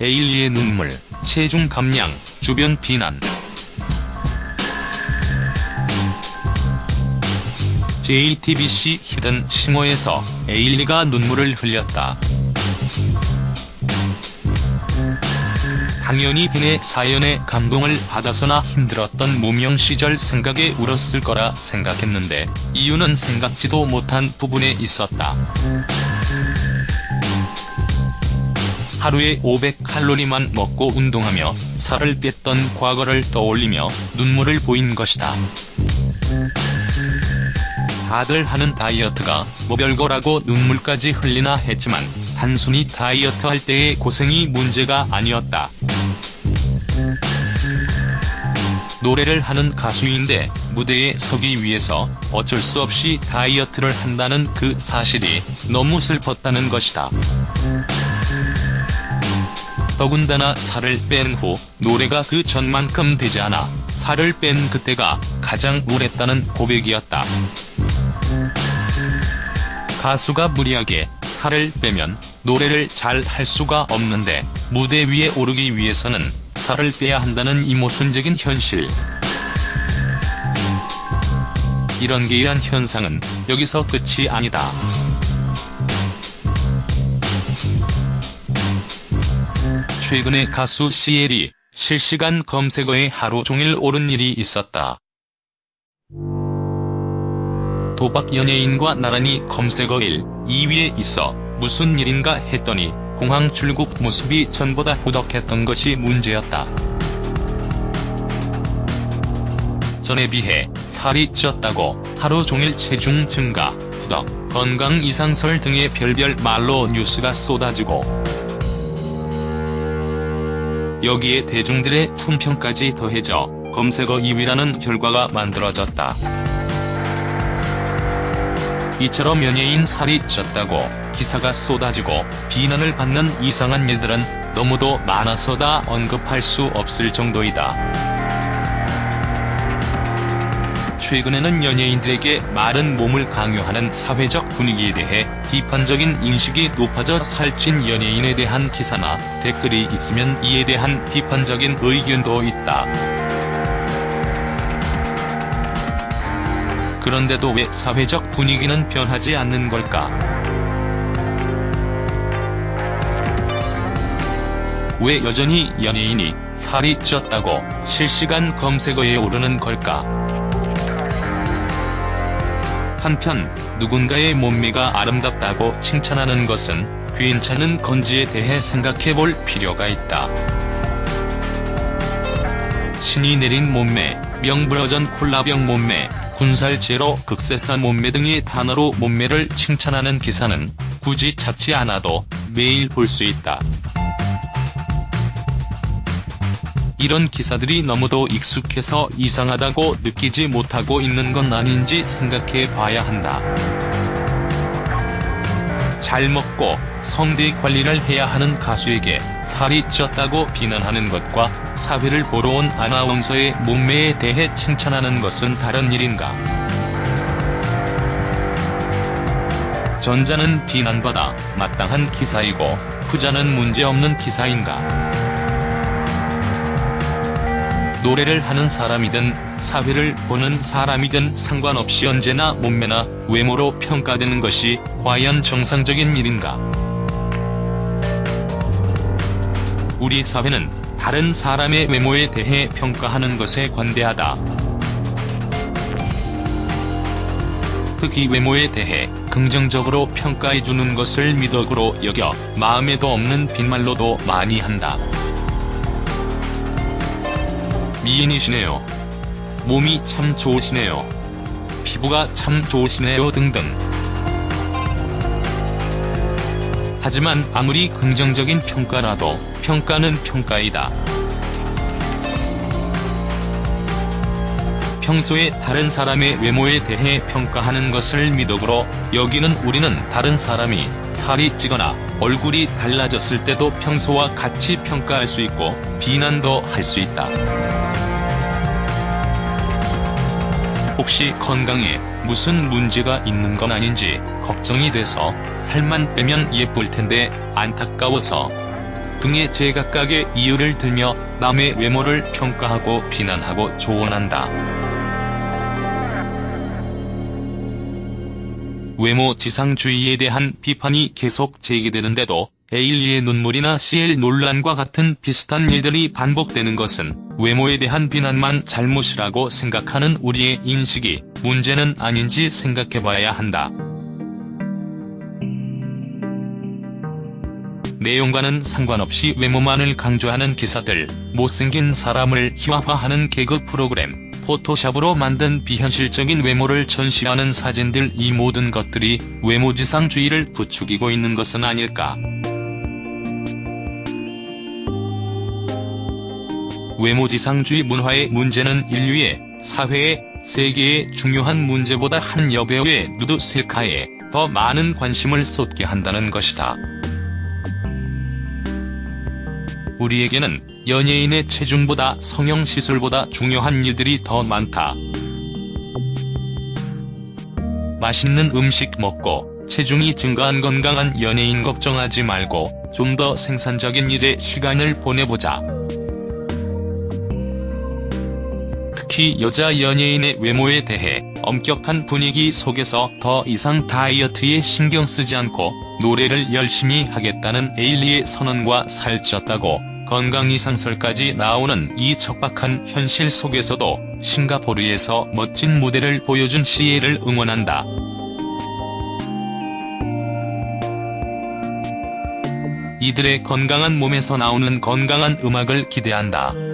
에일리의 눈물, 체중 감량, 주변 비난. JTBC 히든 싱어에서 에일리가 눈물을 흘렸다. 당연히 빈의 사연에 감동을 받아서나 힘들었던 무명 시절 생각에 울었을 거라 생각했는데 이유는 생각지도 못한 부분에 있었다. 하루에 500칼로리만 먹고 운동하며 살을 뺐던 과거를 떠올리며 눈물을 보인 것이다. 다들 하는 다이어트가 뭐 별거라고 눈물까지 흘리나 했지만 단순히 다이어트 할 때의 고생이 문제가 아니었다. 노래를 하는 가수인데 무대에 서기 위해서 어쩔 수 없이 다이어트를 한다는 그 사실이 너무 슬펐다는 것이다. 더군다나 살을 뺀 후 노래가 그 전만큼 되지 않아 살을 뺀 그때가 가장 우울했다는 고백이었다. 가수가 무리하게 살을 빼면 노래를 잘 할 수가 없는데 무대 위에 오르기 위해서는 살을 빼야 한다는 이 모순적인 현실. 이런 게이한 현상은 여기서 끝이 아니다. 최근에 가수 시엘이 실시간 검색어에 하루 종일 오른 일이 있었다. 도박 연예인과 나란히 검색어 1, 2위에 있어 무슨 일인가 했더니 공항 출국 모습이 전보다 후덕했던 것이 문제였다. 전에 비해 살이 쪘다고 하루 종일 체중 증가, 후덕, 건강 이상설 등의 별별 말로 뉴스가 쏟아지고 여기에 대중들의 품평까지 더해져 검색어 2위라는 결과가 만들어졌다. 이처럼 연예인 살이 쪘다고 기사가 쏟아지고 비난을 받는 이상한 일들은 너무도 많아서 다 언급할 수 없을 정도이다. 최근에는 연예인들에게 마른 몸을 강요하는 사회적 분위기에 대해 비판적인 인식이 높아져 살찐 연예인에 대한 기사나 댓글이 있으면 이에 대한 비판적인 의견도 있다. 그런데도 왜 사회적 분위기는 변하지 않는 걸까? 왜 여전히 연예인이 살이 쪘다고 실시간 검색어에 오르는 걸까? 한편 누군가의 몸매가 아름답다고 칭찬하는 것은 괜찮은 건지에 대해 생각해 볼 필요가 있다. 신이 내린 몸매, 명불허전 콜라병 몸매, 군살 제로 극세사 몸매 등의 단어로 몸매를 칭찬하는 기사는 굳이 찾지 않아도 매일 볼 수 있다. 이런 기사들이 너무도 익숙해서 이상하다고 느끼지 못하고 있는 건 아닌지 생각해 봐야 한다. 잘 먹고 성대 관리를 해야 하는 가수에게 살이 쪘다고 비난하는 것과 사회를 보러 온 아나운서의 몸매에 대해 칭찬하는 것은 다른 일인가. 전자는 비난받아 마땅한 기사이고 후자는 문제없는 기사인가. 노래를 하는 사람이든 사회를 보는 사람이든 상관없이 언제나 몸매나 외모로 평가되는 것이 과연 정상적인 일인가? 우리 사회는 다른 사람의 외모에 대해 평가하는 것에 관대하다. 특히 외모에 대해 긍정적으로 평가해주는 것을 미덕으로 여겨 마음에도 없는 빈말로도 많이 한다. 미인이시네요. 몸이 참 좋으시네요. 피부가 참 좋으시네요 등등. 하지만 아무리 긍정적인 평가라도 평가는 평가이다. 평소에 다른 사람의 외모에 대해 평가하는 것을 미덕으로 여기는 우리는 다른 사람이 살이 찌거나 얼굴이 달라졌을 때도 평소와 같이 평가할 수 있고 비난도 할 수 있다. 혹시 건강에 무슨 문제가 있는 건 아닌지 걱정이 돼서 살만 빼면 예쁠 텐데 안타까워서 등의 제각각의 이유를 들며 남의 외모를 평가하고 비난하고 조언한다. 외모 지상주의에 대한 비판이 계속 제기되는데도 에일리의 눈물이나 CL 논란과 같은 비슷한 일들이 반복되는 것은 외모에 대한 비난만 잘못이라고 생각하는 우리의 인식이 문제는 아닌지 생각해봐야 한다. 내용과는 상관없이 외모만을 강조하는 기사들, 못생긴 사람을 희화화하는 개그 프로그램, 포토샵으로 만든 비현실적인 외모를 전시하는 사진들 이 모든 것들이 외모지상주의를 부추기고 있는 것은 아닐까. 외모지상주의 문화의 문제는 인류의, 사회의, 세계의 중요한 문제보다 한 여배우의 누드 셀카에 더 많은 관심을 쏟게 한다는 것이다. 우리에게는 연예인의 체중보다 성형시술보다 중요한 일들이 더 많다. 맛있는 음식 먹고 체중이 증가한 건강한 연예인 걱정하지 말고 좀 더 생산적인 일에 시간을 보내보자. 특히 여자 연예인의 외모에 대해 엄격한 분위기 속에서 더 이상 다이어트에 신경 쓰지 않고 노래를 열심히 하겠다는 에일리의 선언과 살쪘다고 건강 이상설까지 나오는 이 척박한 현실 속에서도 싱가포르에서 멋진 무대를 보여준 시에를 응원한다. 이들의 건강한 몸에서 나오는 건강한 음악을 기대한다.